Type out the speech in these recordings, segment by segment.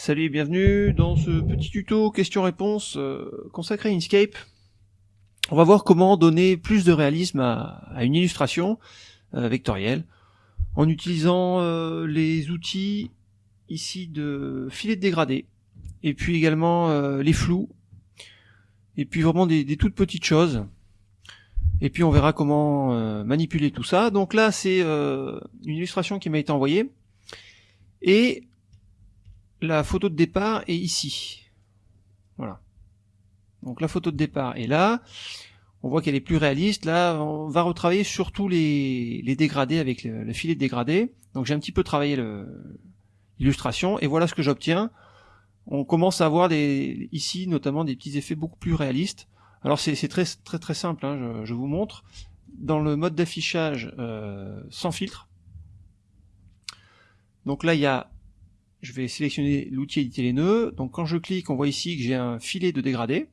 Salut et bienvenue dans ce petit tuto questions-réponses euh, consacré à Inkscape. On va voir comment donner plus de réalisme à, une illustration euh, vectorielle en utilisant euh, les outils ici de filet de dégradé et puis également les flous et puis vraiment des, des, toutes petites choses et puis on verra comment manipuler tout ça. Donc là c'est une illustration qui m'a été envoyée et la photo de départ est ici. Voilà. Donc la photo de départ est là. On voit qu'elle est plus réaliste. Là, on va retravailler surtout les, dégradés avec le, filet de dégradé. Donc j'ai un petit peu travaillé l'illustration et voilà ce que j'obtiens. On commence à avoir des, ici notamment des petits effets beaucoup plus réalistes. Alors c'est très très très simple, hein, je, vous montre. Dans le mode d'affichage euh, sans filtre, donc là il y a je vais sélectionner l'outil éditer les nœuds. Donc quand je clique, on voit ici que j'ai un filet de dégradé.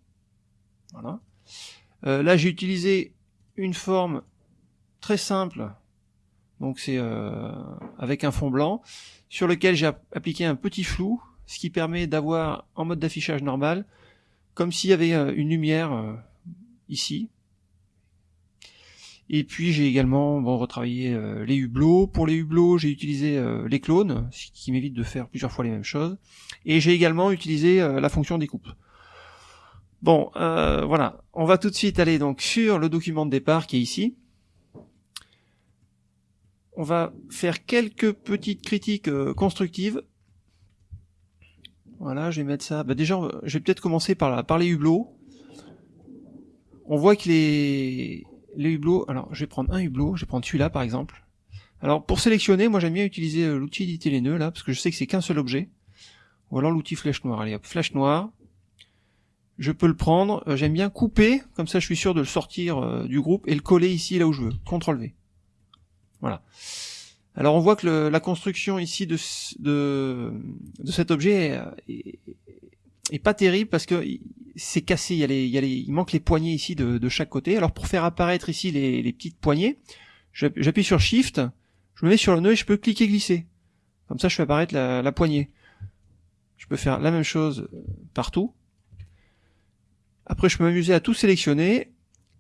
Voilà. Euh, là, j'ai utilisé une forme très simple. Donc c'est euh, avec un fond blanc sur lequel j'ai appliqué un petit flou, ce qui permet d'avoir en mode d'affichage normal, comme s'il y avait euh, une lumière ici. Et puis j'ai également bon, retravaillé euh, les hublots. Pour les hublots, j'ai utilisé euh, les clones, ce qui m'évite de faire plusieurs fois les mêmes choses. Et j'ai également utilisé euh, la fonction découpe. Bon, voilà. On va tout de suite aller donc sur le document de départ qui est ici. On va faire quelques petites critiques constructives. Voilà, je vais mettre ça. Bah déjà, je vais peut-être commencer par, par les hublots. On voit que les, les hublots, alors je vais prendre un hublot, je vais prendre celui-là par exemple. Alors pour sélectionner, moi j'aime bien utiliser euh, l'outil éditer les nœuds là, parce que je sais que c'est qu'un seul objet. Ou alors l'outil flèche noire. Allez hop, flèche noire. Je peux le prendre, euh, j'aime bien couper, comme ça je suis sûr de le sortir euh, du groupe et le coller ici là où je veux. CTRL V. Voilà. Alors on voit que la construction ici de, de, cet objet est, est, pas terrible parce que c'est cassé, il, y a les, il, y manque les poignées ici de, chaque côté. Alors pour faire apparaître ici les, petites poignées, j'appuie sur Shift, je me mets sur le nœud et je peux cliquer glisser. Comme ça je fais apparaître la, poignée. Je peux faire la même chose partout. Après je peux m'amuser à tout sélectionner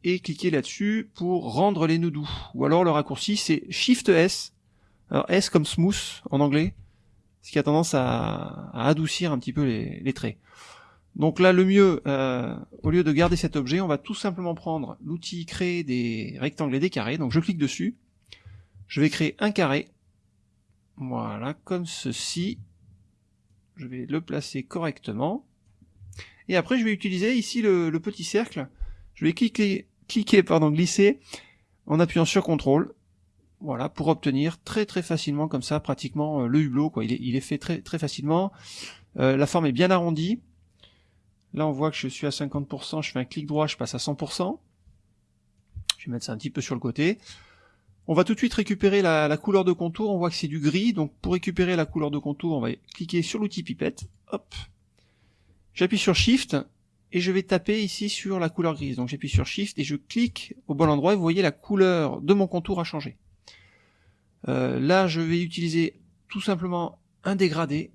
et cliquer là-dessus pour rendre les nœuds doux. Ou alors le raccourci c'est Shift S. Alors S comme smooth en anglais, ce qui a tendance à, à adoucir un petit peu les, les traits. Donc là, le mieux, euh, au lieu de garder cet objet, on va tout simplement prendre l'outil créer des rectangles et des carrés. Donc je clique dessus, je vais créer un carré, voilà, comme ceci. Je vais le placer correctement. Et après, je vais utiliser ici le, petit cercle. Je vais cliquer, cliquer, pardon, glisser en appuyant sur CTRL. Voilà, pour obtenir très très facilement comme ça, pratiquement euh, le hublot. Quoi. Il, est, fait très très facilement. Euh, la forme est bien arrondie. Là, on voit que je suis à 50%, je fais un clic droit, je passe à 100%. Je vais mettre ça un petit peu sur le côté. On va tout de suite récupérer la, couleur de contour, on voit que c'est du gris, donc pour récupérer la couleur de contour, on va cliquer sur l'outil pipette, hop, j'appuie sur Shift, et je vais taper ici sur la couleur grise. Donc j'appuie sur Shift et je clique au bon endroit, et vous voyez la couleur de mon contour a changé. Euh, là, je vais utiliser tout simplement un dégradé,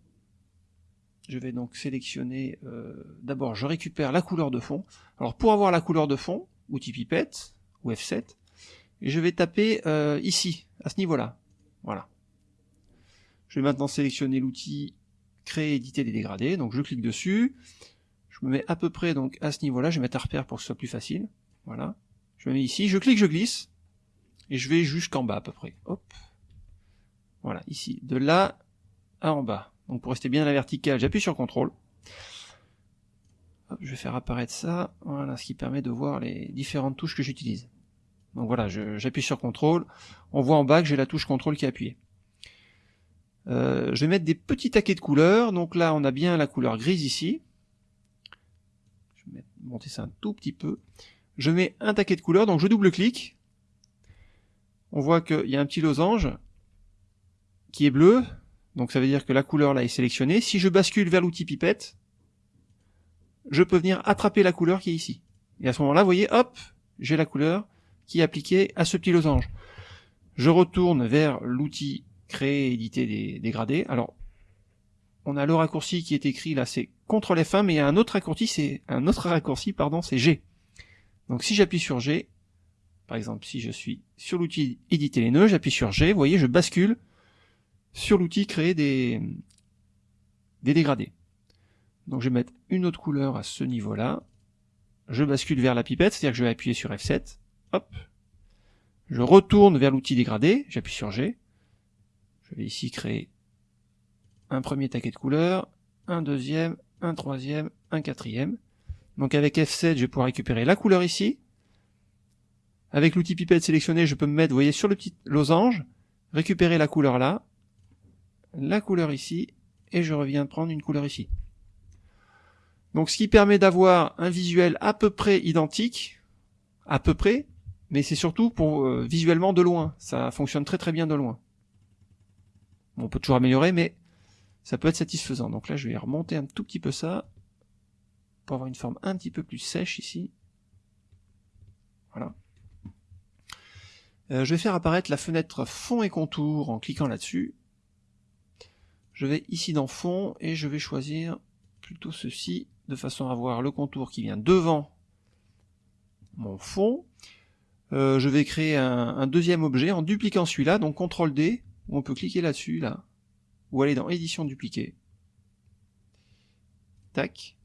je vais donc sélectionner, euh, d'abord je récupère la couleur de fond. Alors pour avoir la couleur de fond, outil pipette, ou F7, et je vais taper euh, ici, à ce niveau-là. Voilà. Je vais maintenant sélectionner l'outil créer, éditer des dégradés, donc je clique dessus, je me mets à peu près donc à ce niveau-là, je vais mettre un repère pour que ce soit plus facile. Voilà. Je me mets ici, je clique, je glisse, et je vais jusqu'en bas à peu près. Hop. Voilà, ici. De là à en bas. Donc pour rester bien à la verticale, j'appuie sur CTRL. je vais faire apparaître ça, voilà, ce qui permet de voir les différentes touches que j'utilise. Donc voilà, j'appuie sur CTRL, on voit en bas que j'ai la touche CTRL qui est appuyée. Euh, je vais mettre des petits taquets de couleurs, donc là on a bien la couleur grise ici. Je vais monter ça un tout petit peu. Je mets un taquet de couleurs, donc je double-clique. On voit qu'il y a un petit losange qui est bleu, donc ça veut dire que la couleur là est sélectionnée. Si je bascule vers l'outil pipette, je peux venir attraper la couleur qui est ici. Et à ce moment-là, vous voyez, hop, j'ai la couleur qui est appliquée à ce petit losange. Je retourne vers l'outil créer, éditer des dégradés. Alors, on a le raccourci qui est écrit là, c'est CTRL F1, mais il y a un autre raccourci, c'est un autre raccourci, pardon, c'est G. Donc si j'appuie sur G, par exemple, si je suis sur l'outil éditer les nœuds, j'appuie sur G, vous voyez, je bascule sur l'outil créer des, dégradés. Donc je vais mettre une autre couleur à ce niveau-là. Je bascule vers la pipette, c'est-à-dire que je vais appuyer sur F7. Hop. Je retourne vers l'outil dégradé, j'appuie sur G. Je vais ici créer un premier taquet de couleurs, un deuxième, un troisième, un quatrième. Donc avec F7, je vais pouvoir récupérer la couleur ici. Avec l'outil pipette sélectionné, je peux me mettre, vous voyez, sur le petit losange, récupérer la couleur là, la couleur ici, et je reviens prendre une couleur ici. Donc ce qui permet d'avoir un visuel à peu près identique, à peu près, mais c'est surtout pour euh, visuellement de loin. Ça fonctionne très très bien de loin. on peut toujours améliorer, mais ça peut être satisfaisant. Donc là, je vais remonter un tout petit peu ça, pour avoir une forme un petit peu plus sèche ici. Voilà. Euh, je vais faire apparaître la fenêtre fond et contour en cliquant là-dessus. Je vais ici dans fond et je vais choisir plutôt ceci de façon à avoir le contour qui vient devant mon fond. Euh, je vais créer un, deuxième objet en dupliquant celui-là, donc CTRL D, où on peut cliquer là-dessus, là, ou aller dans édition dupliquer. Tac.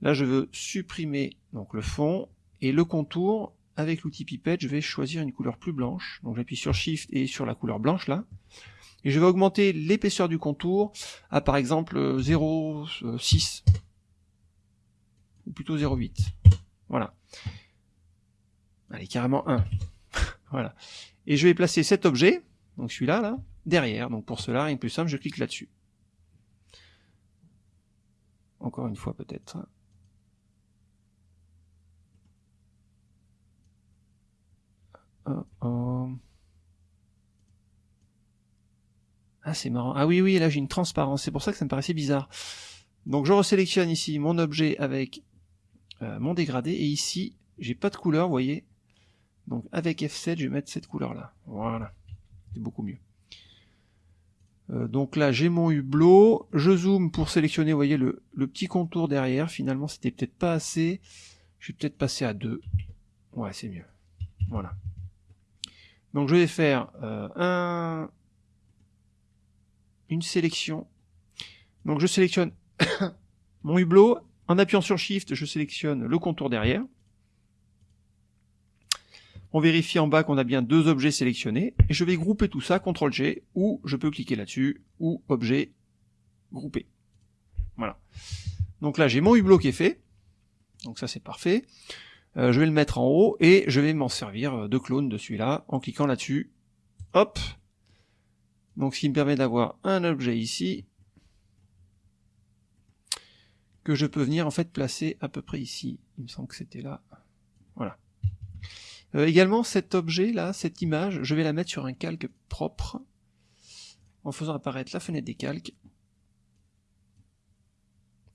Là, je veux supprimer donc le fond et le contour. Avec l'outil pipette, je vais choisir une couleur plus blanche. Donc j'appuie sur Shift et sur la couleur blanche là. Et je vais augmenter l'épaisseur du contour à par exemple 0,6 ou plutôt 0,8. Voilà. Allez, carrément 1. voilà. Et je vais placer cet objet, donc celui-là, là, derrière. Donc pour cela, rien de plus simple, je clique là-dessus. Encore une fois peut-être. Ah, c'est marrant. Ah oui, oui, là j'ai une transparence. C'est pour ça que ça me paraissait bizarre. Donc je resélectionne ici mon objet avec euh, mon dégradé. Et ici, j'ai pas de couleur, vous voyez. Donc avec F7, je vais mettre cette couleur-là. Voilà. C'est beaucoup mieux. Euh, donc là, j'ai mon hublot. Je zoome pour sélectionner, vous voyez, le, le petit contour derrière. Finalement, c'était peut-être pas assez. Je vais peut-être passer à 2. Ouais, c'est mieux. Voilà. Donc je vais faire euh, un, une sélection. Donc je sélectionne mon hublot. En appuyant sur Shift, je sélectionne le contour derrière. On vérifie en bas qu'on a bien deux objets sélectionnés. Et je vais grouper tout ça, CTRL G, ou je peux cliquer là-dessus, ou objet, grouper. Voilà. Donc là, j'ai mon hublot qui est fait. Donc ça, c'est parfait. Euh, je vais le mettre en haut et je vais m'en servir de clone de celui-là en cliquant là-dessus. Hop, donc ce qui me permet d'avoir un objet ici que je peux venir en fait placer à peu près ici. Il me semble que c'était là. Voilà. Euh, également cet objet là, cette image, je vais la mettre sur un calque propre en faisant apparaître la fenêtre des calques.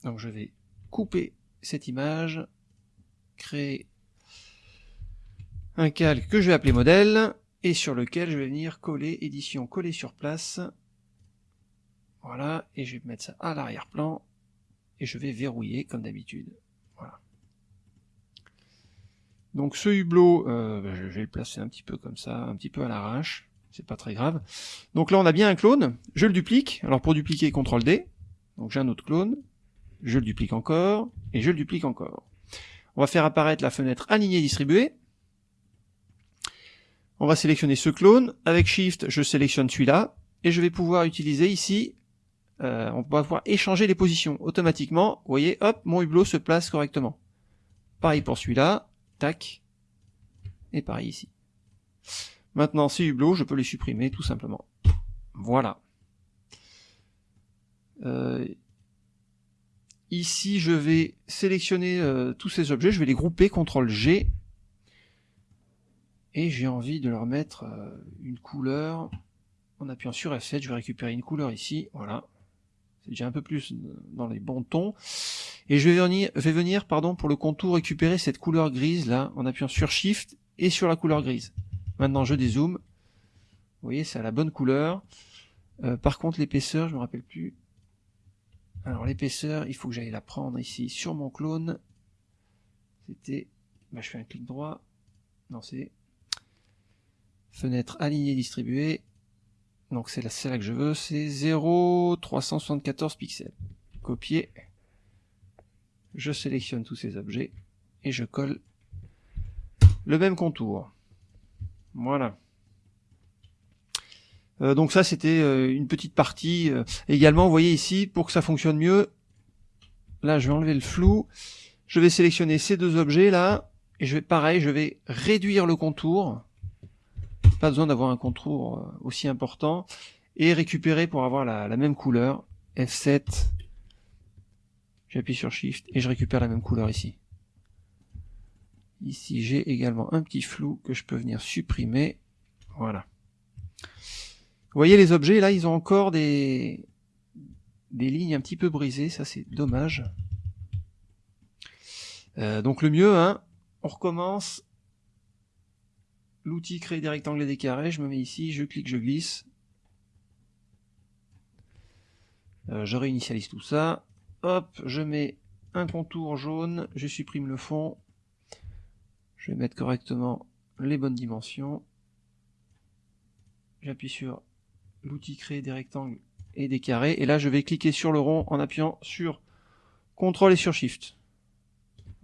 Donc je vais couper cette image, créer un calque que je vais appeler modèle, et sur lequel je vais venir coller édition coller sur place. Voilà, et je vais mettre ça à l'arrière-plan, et je vais verrouiller comme d'habitude. Voilà. Donc ce hublot, euh, ben, je vais le placer un petit peu comme ça, un petit peu à l'arrache, c'est pas très grave. Donc là on a bien un clone, je le duplique, alors pour dupliquer CTRL D, donc j'ai un autre clone, je le duplique encore, et je le duplique encore. On va faire apparaître la fenêtre aligner distribuer, on va sélectionner ce clone. Avec Shift, je sélectionne celui-là. Et je vais pouvoir utiliser ici, euh, on va pouvoir échanger les positions automatiquement. Vous voyez, hop, mon hublot se place correctement. Pareil pour celui-là. Tac. Et pareil ici. Maintenant, ces hublots, je peux les supprimer tout simplement. Voilà. Euh, ici, je vais sélectionner euh, tous ces objets, je vais les grouper, CTRL G, et j'ai envie de leur mettre euh, une couleur. En appuyant sur F7 je vais récupérer une couleur ici. Voilà. C'est déjà un peu plus dans les bons tons. Et je vais venir, vais venir pardon pour le contour récupérer cette couleur grise là en appuyant sur Shift et sur la couleur grise. Maintenant je dézoome. Vous voyez c'est à la bonne couleur. Euh, par contre l'épaisseur je me rappelle plus. Alors l'épaisseur, il faut que j'aille la prendre ici sur mon clone. C'était... Bah, je fais un clic droit. Non, c'est... Fenêtre alignée distribuée. Donc c'est celle-là que je veux, c'est 0,374 pixels. Copier. Je sélectionne tous ces objets et je colle le même contour. Voilà. Euh, donc ça c'était euh, une petite partie. Euh, également, vous voyez ici, pour que ça fonctionne mieux, là je vais enlever le flou, je vais sélectionner ces deux objets là, et je vais pareil, je vais réduire le contour, pas besoin d'avoir un contour aussi important, et récupérer pour avoir la, la même couleur, F7, j'appuie sur Shift, et je récupère la même couleur ici. Ici j'ai également un petit flou que je peux venir supprimer, voilà. Vous voyez les objets, là, ils ont encore des, des lignes un petit peu brisées, ça c'est dommage. Euh, donc le mieux, hein, on recommence. L'outil créer des rectangles et des carrés, je me mets ici, je clique, je glisse. Euh, je réinitialise tout ça. Hop, je mets un contour jaune, je supprime le fond. Je vais mettre correctement les bonnes dimensions. J'appuie sur l'outil créer des rectangles et des carrés. Et là, je vais cliquer sur le rond en appuyant sur CTRL et sur SHIFT.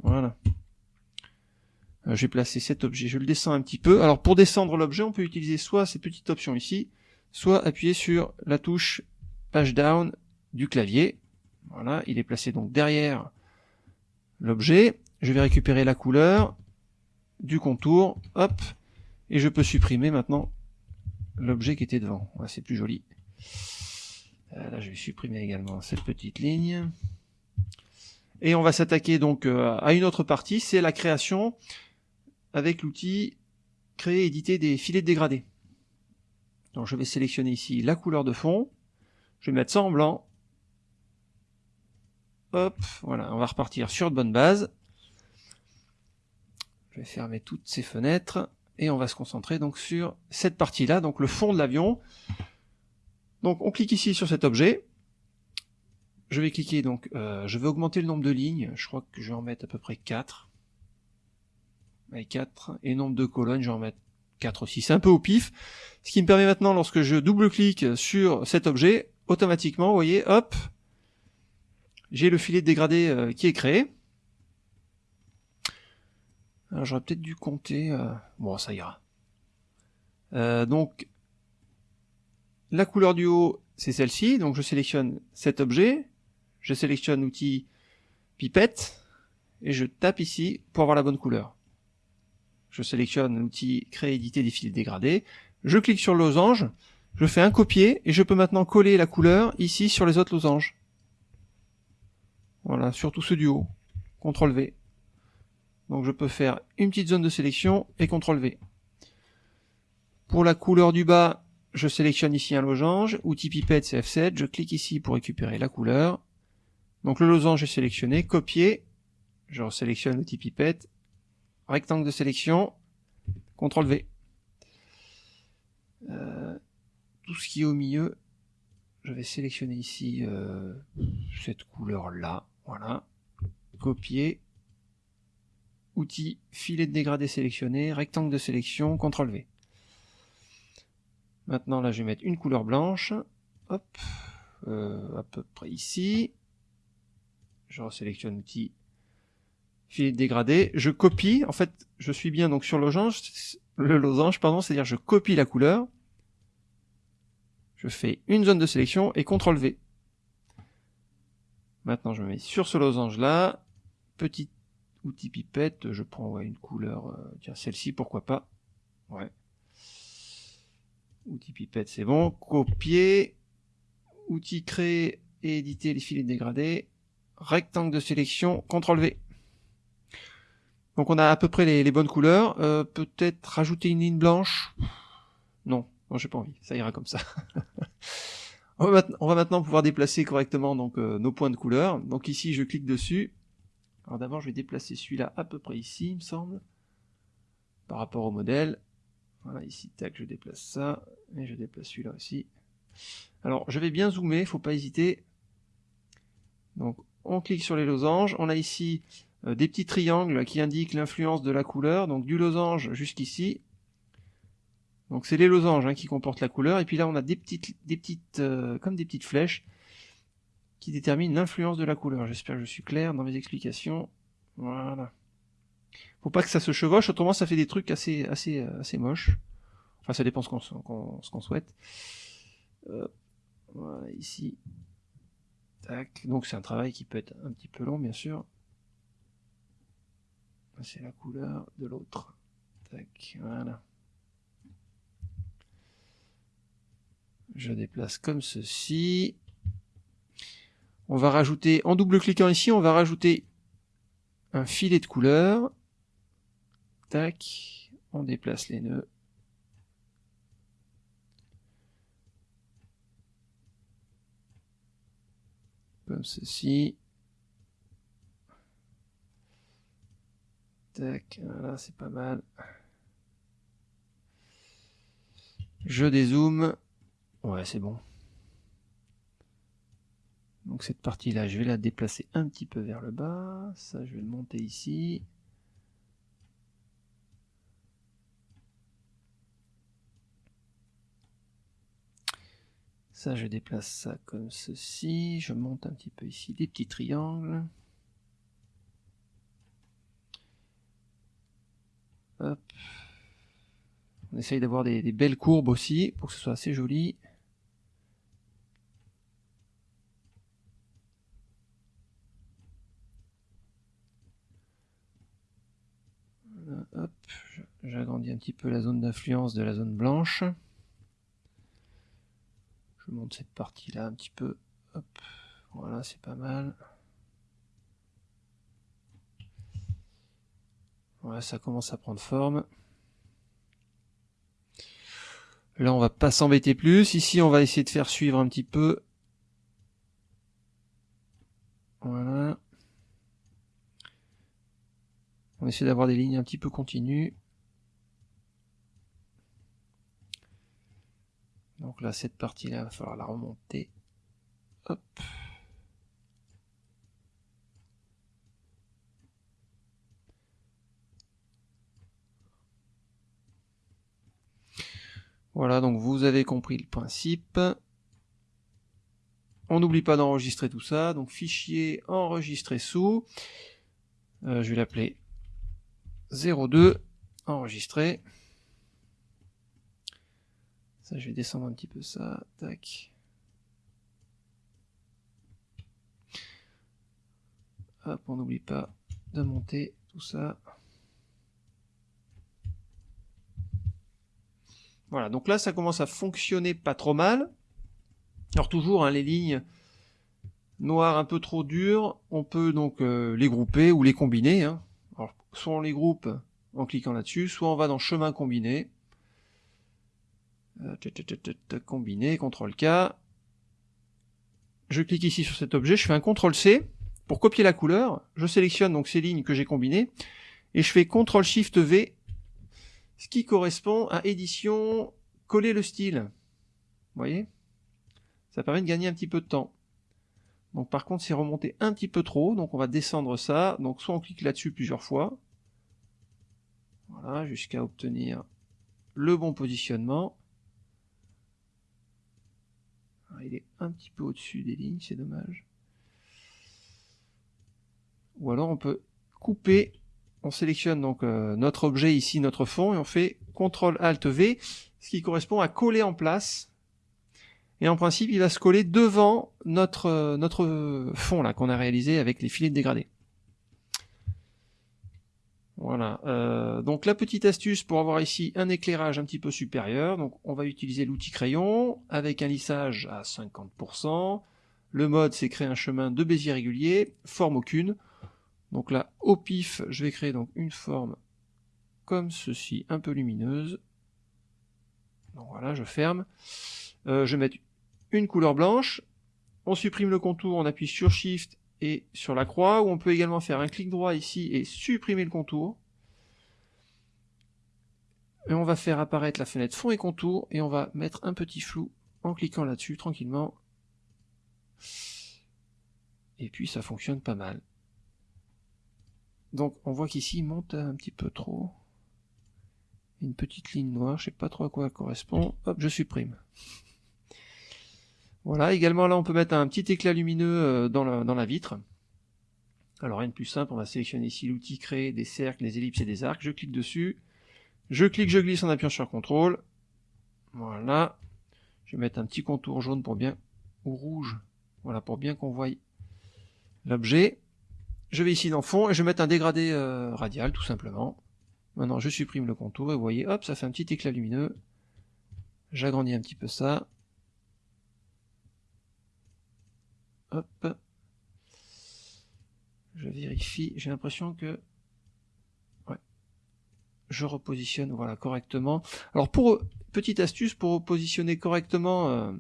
Voilà. Euh, je vais placer cet objet, je le descends un petit peu. Alors pour descendre l'objet, on peut utiliser soit cette petite option ici, soit appuyer sur la touche page down du clavier. Voilà, il est placé donc derrière l'objet. Je vais récupérer la couleur du contour, hop, et je peux supprimer maintenant l'objet qui était devant. c'est plus joli. Euh, là, je vais supprimer également cette petite ligne. Et on va s'attaquer donc euh, à une autre partie, c'est la création avec l'outil créer éditer des filets dégradés. Donc je vais sélectionner ici la couleur de fond, je vais mettre ça en blanc. Hop, voilà, on va repartir sur de bonne base. Je vais fermer toutes ces fenêtres et on va se concentrer donc sur cette partie-là, donc le fond de l'avion. Donc on clique ici sur cet objet. Je vais cliquer donc, euh, je vais augmenter le nombre de lignes, je crois que je vais en mettre à peu près 4. Avec 4. Et nombre de colonnes, je vais en mettre 4 aussi. C'est un peu au pif. Ce qui me permet maintenant, lorsque je double-clique sur cet objet, automatiquement, vous voyez, hop, j'ai le filet dégradé euh, qui est créé. Alors j'aurais peut-être dû compter. Euh, bon, ça ira. Euh, donc, la couleur du haut, c'est celle-ci. Donc je sélectionne cet objet. Je sélectionne l'outil pipette. Et je tape ici pour avoir la bonne couleur. Je sélectionne l'outil créer éditer des fils dégradés. Je clique sur le losange. Je fais un copier et je peux maintenant coller la couleur ici sur les autres losanges. Voilà, surtout ceux du haut. CTRL V. Donc je peux faire une petite zone de sélection et CTRL V. Pour la couleur du bas, je sélectionne ici un losange, outil pipette c'est F7, je clique ici pour récupérer la couleur. Donc le losange est sélectionné, copier, je sélectionne l'outil pipette, rectangle de sélection, CTRL V. Euh, tout ce qui est au milieu, je vais sélectionner ici euh, cette couleur là, voilà, copier, Outils, filet de dégradé sélectionné, rectangle de sélection, CTRL V. Maintenant là je vais mettre une couleur blanche, hop, euh, à peu près ici. Je resélectionne outil filet de dégradé, je copie, en fait je suis bien donc sur le losange, le losange pardon, c'est-à-dire je copie la couleur, je fais une zone de sélection et CTRL V. Maintenant je me mets sur ce losange là, petite outil pipette, je prends une couleur, euh, tiens celle-ci pourquoi pas, ouais. Outil pipette c'est bon, copier, outil créer et éditer les filets dégradés, rectangle de sélection, CTRL V. Donc on a à peu près les, bonnes couleurs, euh, peut-être rajouter une ligne blanche, non, non j'ai pas envie, ça ira comme ça. on, va maintenant pouvoir déplacer correctement donc euh, nos points de couleur. Donc ici je clique dessus, alors d'abord, je vais déplacer celui-là à peu près ici, il me semble, par rapport au modèle. Voilà, ici, tac, je déplace ça, et je déplace celui-là aussi. Alors, je vais bien zoomer, faut pas hésiter. Donc on clique sur les losanges, on a ici des petits triangles qui indiquent l'influence de la couleur, donc du losange jusqu'ici. Donc c'est les losanges hein, qui comportent la couleur, et puis là on a des petites, des petites euh, comme des petites flèches qui déterminent l'influence de la couleur. J'espère que je suis clair dans mes explications. Voilà. Faut pas que ça se chevauche, autrement ça fait des trucs assez, assez, euh, assez moches. Enfin ça dépend ce qu'on souhaite. voilà, ici. Tac. Donc c'est un travail qui peut être un petit peu long bien sûr c'est la couleur de l'autre. Tac, voilà. Je déplace comme ceci. On va rajouter, en double-cliquant ici, on va rajouter un filet de couleur. Tac, on déplace les nœuds. Comme ceci. Tac, là c'est pas mal. Je dézoome. Ouais, c'est bon. Donc cette partie-là, je vais la déplacer un petit peu vers le bas. Ça, je vais le monter ici. Ça, je déplace ça comme ceci. Je monte un petit peu ici des petits triangles. On essaye d'avoir des, belles courbes aussi pour que ce soit assez joli. j'agrandis un petit peu la zone d'influence de la zone blanche. Je monte cette partie-là un petit peu. Voilà, c'est pas mal. Voilà, ça commence à prendre forme. Là, on va pas s'embêter plus. Ici, on va essayer de faire suivre un petit peu. Voilà. On essaie d'avoir des lignes un petit peu continues. Donc là, cette partie-là, il va falloir la remonter. Hop. Voilà, donc vous avez compris le principe. On n'oublie pas d'enregistrer tout ça, donc fichier enregistré sous. Euh, je vais l'appeler 02 enregistré. Ça, je vais descendre un petit peu ça. Tac. Hop, on n'oublie pas de monter tout ça. Voilà, donc là ça commence à fonctionner pas trop mal. Alors toujours, hein, les lignes noires un peu trop dures, on peut donc euh, les grouper ou les combiner. Hein. Alors, soit on les groupe en cliquant là-dessus, soit on va dans chemin combiné. Euh, combiner, CTRL K. Je clique ici sur cet objet, je fais un CTRL C pour copier la couleur. Je sélectionne donc ces lignes que j'ai combinées et je fais CTRL SHIFT V ce qui correspond à édition coller le style. Vous voyez? Ça permet de gagner un petit peu de temps. Donc par contre c'est remonté un petit peu trop, donc on va descendre ça. Donc soit on clique là-dessus plusieurs fois, voilà, jusqu'à obtenir le bon positionnement. Ah, il est un petit peu au-dessus des lignes, c'est dommage. Ou alors on peut couper on sélectionne donc euh, notre objet ici, notre fond, et on fait CTRL ALT V, ce qui correspond à coller en place. Et en principe, il va se coller devant notre, euh, notre fond là qu'on a réalisé avec les filets de dégradé. Voilà. Euh, donc la petite astuce pour avoir ici un éclairage un petit peu supérieur, donc on va utiliser l'outil crayon avec un lissage à 50%. Le mode c'est créer un chemin de Bézier régulier, forme aucune. Donc là, au pif, je vais créer donc une forme comme ceci, un peu lumineuse. Donc voilà, je ferme. Euh, je vais mettre une couleur blanche. On supprime le contour, on appuie sur Shift et sur la croix, ou on peut également faire un clic droit ici et supprimer le contour. Et on va faire apparaître la fenêtre fond et contour, et on va mettre un petit flou en cliquant là-dessus tranquillement. Et puis ça fonctionne pas mal. Donc on voit qu'ici il monte un petit peu trop. Une petite ligne noire, je sais pas trop à quoi elle correspond. Hop, je supprime. Voilà, également là on peut mettre un petit éclat lumineux euh, dans la, vitre. Alors rien de plus simple, on va sélectionner ici l'outil créer des cercles, des ellipses et des arcs. Je clique dessus. Je clique, je glisse en appuyant sur CTRL. Voilà. Je vais mettre un petit contour jaune pour bien, ou rouge, voilà, pour bien qu'on voie l'objet. Je vais ici dans fond et je vais mettre un dégradé euh, radial tout simplement. Maintenant je supprime le contour et vous voyez, hop, ça fait un petit éclat lumineux. J'agrandis un petit peu ça. Hop. Je vérifie, j'ai l'impression que ouais, je repositionne voilà correctement. Alors pour petite astuce pour positionner correctement euh,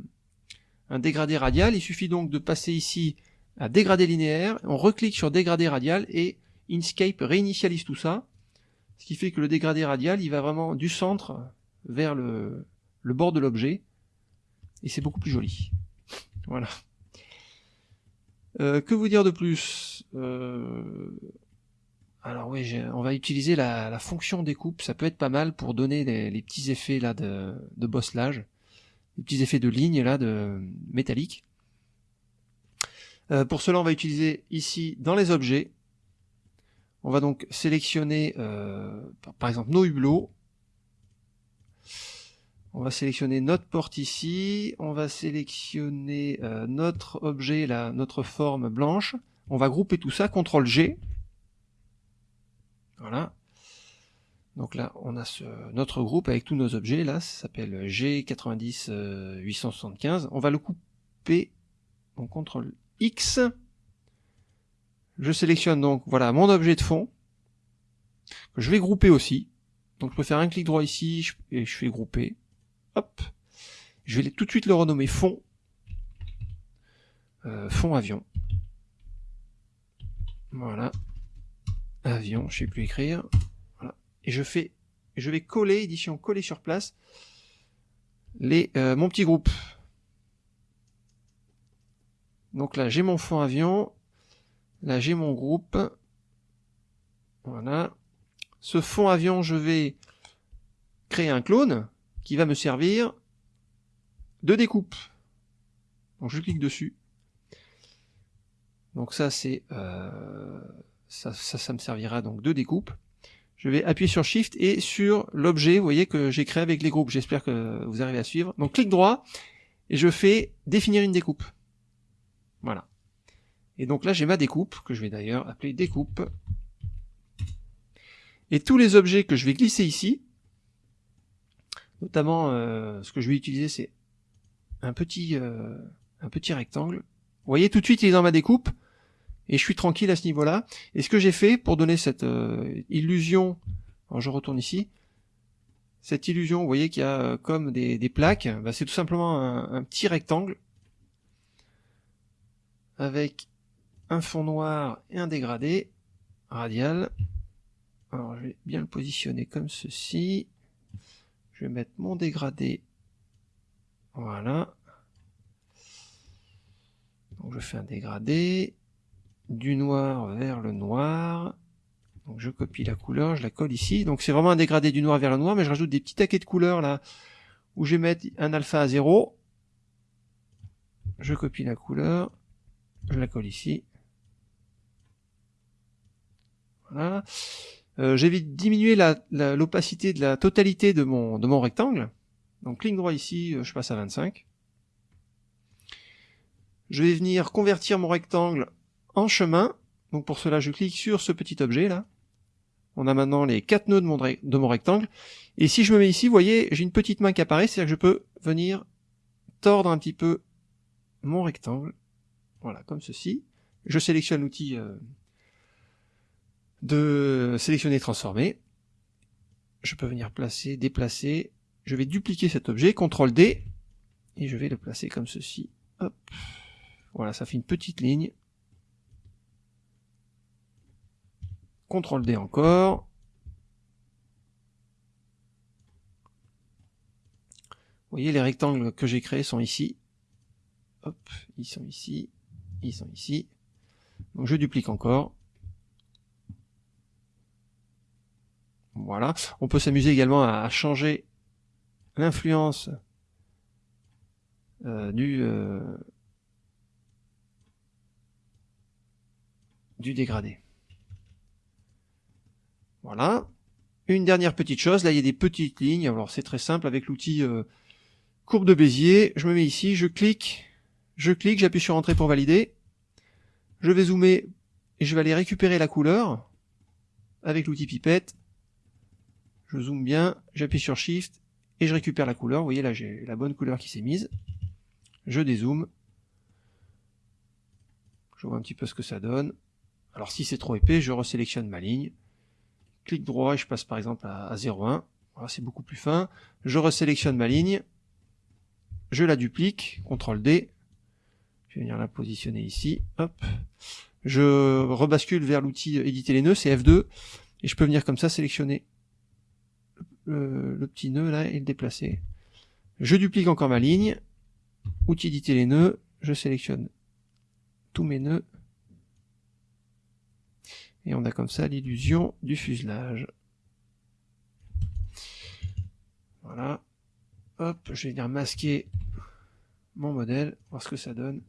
un dégradé radial, il suffit donc de passer ici à dégradé linéaire, on reclique sur dégradé radial et Inkscape réinitialise tout ça, ce qui fait que le dégradé radial il va vraiment du centre vers le, bord de l'objet et c'est beaucoup plus joli. Voilà. Euh, que vous dire de plus? Euh, Alors oui, on va utiliser la, fonction découpe, ça peut être pas mal pour donner les, les petits effets là de, de bosselage, les petits effets de ligne là de métallique. Euh, pour cela, on va utiliser ici dans les objets, on va donc sélectionner euh, par exemple nos hublots, on va sélectionner notre porte ici, on va sélectionner euh, notre objet, notre forme blanche, on va grouper tout ça, CTRL G, voilà, donc là on a notre groupe avec tous nos objets, là, ça s'appelle G90 875, on va le couper, donc CTRL X. Je sélectionne donc voilà mon objet de fond je vais grouper aussi. Donc je peux faire un clic droit ici et je fais grouper. Hop. Je vais tout de suite le renommer fond. Euh, fond avion. Voilà. Avion, je sais plus écrire. Voilà. Et je fais, je vais coller, édition coller sur place, les, euh, mon petit groupe. Donc là, j'ai mon fond avion. Là, j'ai mon groupe. Voilà. Ce fond avion, je vais créer un clone qui va me servir de découpe. Donc je clique dessus. Donc ça c'est euh, ça, ça, me servira donc de découpe. Je vais appuyer sur Shift et sur l'objet, vous voyez que j'ai créé avec les groupes. J'espère que vous arrivez à suivre. Donc clic droit et je fais définir une découpe. Voilà. Et donc là, j'ai ma découpe, que je vais d'ailleurs appeler découpe. Et tous les objets que je vais glisser ici, notamment euh, ce que je vais utiliser, c'est un petit, euh, un petit rectangle. Vous voyez, tout de suite, il est dans ma découpe, et je suis tranquille à ce niveau-là. Et ce que j'ai fait pour donner cette euh, illusion, alors je retourne ici, cette illusion, vous voyez qu'il y a comme des, plaques, bah, c'est tout simplement un petit rectangle avec un fond noir et un dégradé radial. Alors je vais bien le positionner comme ceci. Je vais mettre mon dégradé. Voilà. Donc je fais un dégradé du noir vers le noir. Donc je copie la couleur, je la colle ici. Donc c'est vraiment un dégradé du noir vers le noir, mais je rajoute des petits taquets de couleurs là où je vais mettre un alpha à 0. Je copie la couleur, je la colle ici. Voilà. Euh, J'ai diminuer l'opacité de la totalité de mon, de mon rectangle. Donc clic droit ici, euh, je passe à 25. Je vais venir convertir mon rectangle en chemin. Donc pour cela, je clique sur ce petit objet là. On a maintenant les quatre nœuds de mon, de mon rectangle. Et si je me mets ici, vous voyez, j'ai une petite main qui apparaît, c'est-à-dire que je peux venir tordre un petit peu mon rectangle voilà, comme ceci. Je sélectionne l'outil euh, de sélectionner transformer. Je peux venir placer, déplacer. Je vais dupliquer cet objet, CTRL D, et je vais le placer comme ceci. Hop. Voilà, ça fait une petite ligne. CTRL D encore. Vous voyez, les rectangles que j'ai créés sont ici. Hop, ils sont ici ils sont ici. Donc je duplique encore. Voilà. On peut s'amuser également à changer l'influence euh, du euh, du dégradé. Voilà. Une dernière petite chose, là il y a des petites lignes, alors c'est très simple avec l'outil euh, courbe de Bézier, je me mets ici, je clique, je clique, j'appuie sur entrée pour valider, je vais zoomer et je vais aller récupérer la couleur avec l'outil pipette, je zoome bien, j'appuie sur Shift et je récupère la couleur. Vous voyez là j'ai la bonne couleur qui s'est mise. Je dézoome. Je vois un petit peu ce que ça donne. Alors si c'est trop épais, je resélectionne ma ligne. Clic droit et je passe par exemple à, 0,1. Voilà, c'est beaucoup plus fin. Je resélectionne ma ligne. Je la duplique. CTRL D. Je vais venir la positionner ici. Hop. Je rebascule vers l'outil éditer les nœuds, c'est F2. Et je peux venir comme ça sélectionner le, petit nœud là et le déplacer. Je duplique encore ma ligne, outil éditer les nœuds, je sélectionne tous mes nœuds, et on a comme ça l'illusion du fuselage. Voilà. Hop, je vais venir masquer mon modèle, voir ce que ça donne.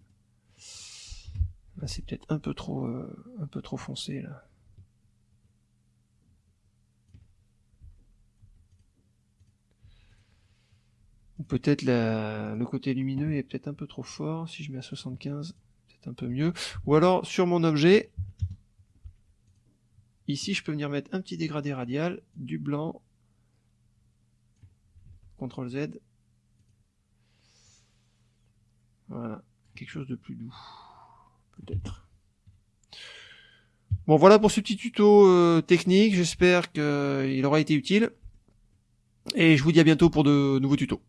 Là c'est peut-être un peu trop euh, un peu trop foncé là. Ou peut-être le côté lumineux est peut-être un peu trop fort. Si je mets à 75, peut-être un peu mieux. Ou alors, sur mon objet, ici, je peux venir mettre un petit dégradé radial, du blanc, CTRL Z. Voilà, quelque chose de plus doux, Bon, voilà pour ce petit tuto euh, technique. J'espère qu'il aura été utile. Et je vous dis à bientôt pour de nouveaux tutos.